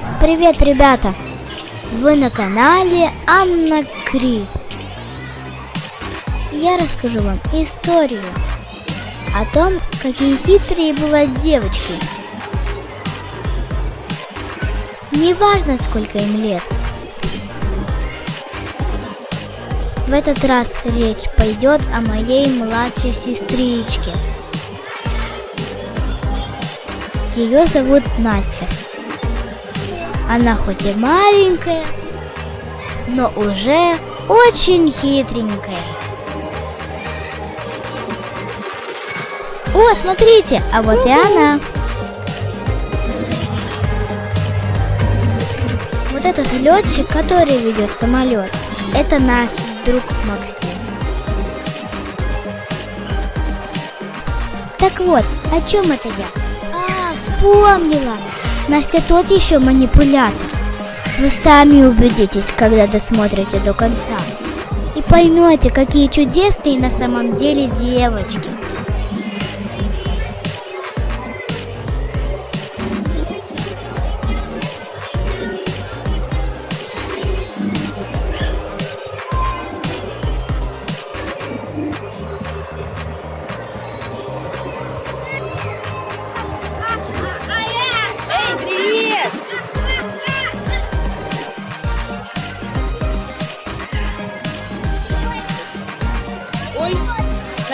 Привет, ребята! Вы на канале Анна Кри. Я расскажу вам историю о том, какие хитрые бывают девочки. Неважно, сколько им лет. В этот раз речь пойдет о моей младшей сестричке. Ее зовут Настя. Она хоть и маленькая, но уже очень хитренькая. О, смотрите, а вот и она. Вот этот летчик, который ведет самолет, это наш друг Максим. Так вот, о чем это я? А, вспомнила! Настя тот еще манипулятор. Вы сами убедитесь, когда досмотрите до конца. И поймете, какие чудесные на самом деле девочки.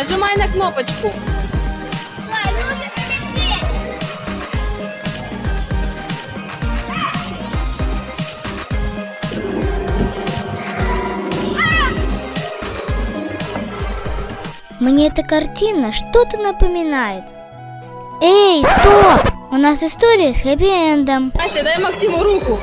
Нажимай на кнопочку. Мне эта картина что-то напоминает. Эй, стоп! У нас история с хэппи-эндом. Настя, дай Максиму руку.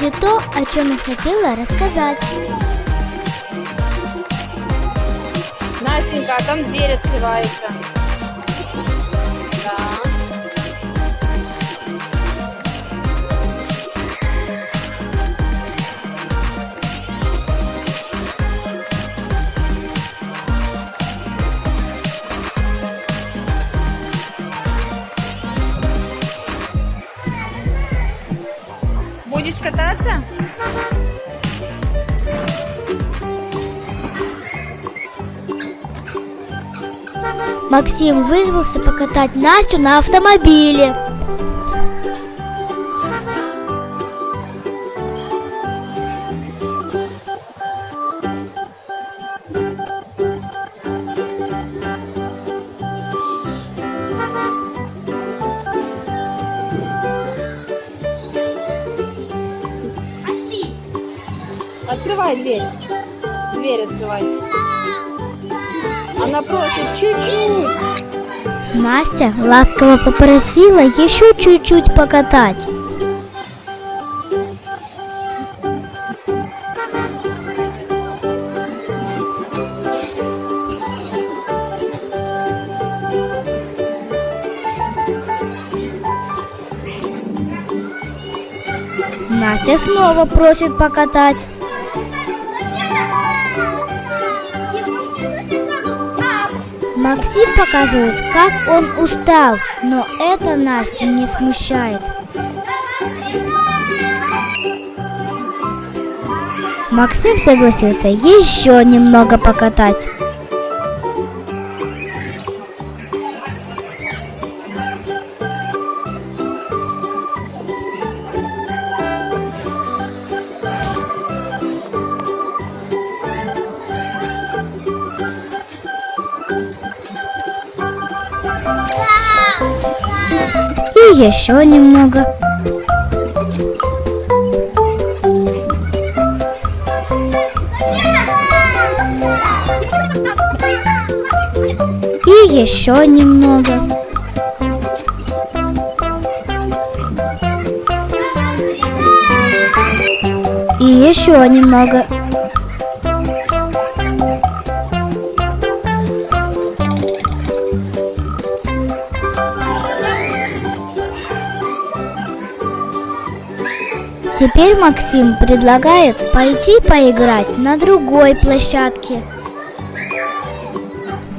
Будет то, о чем я хотела рассказать. Настенька, а там дверь открывается. Будешь кататься? Максим вызвался покатать Настю на автомобиле. Открывай дверь. Дверь открывай. Она просит чуть-чуть. Настя ласково попросила еще чуть-чуть покатать. Настя снова просит покатать. Максим показывает, как он устал, но это Настю не смущает. Максим согласился еще немного покатать. Еще немного. И еще немного. И еще немного. Теперь Максим предлагает пойти поиграть на другой площадке.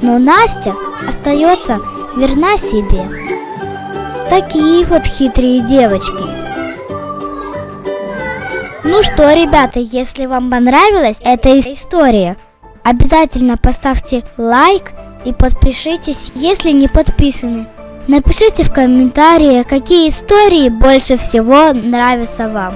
Но Настя остается верна себе. Такие вот хитрые девочки. Ну что, ребята, если вам понравилась эта история, обязательно поставьте лайк и подпишитесь, если не подписаны. Напишите в комментариях, какие истории больше всего нравятся вам.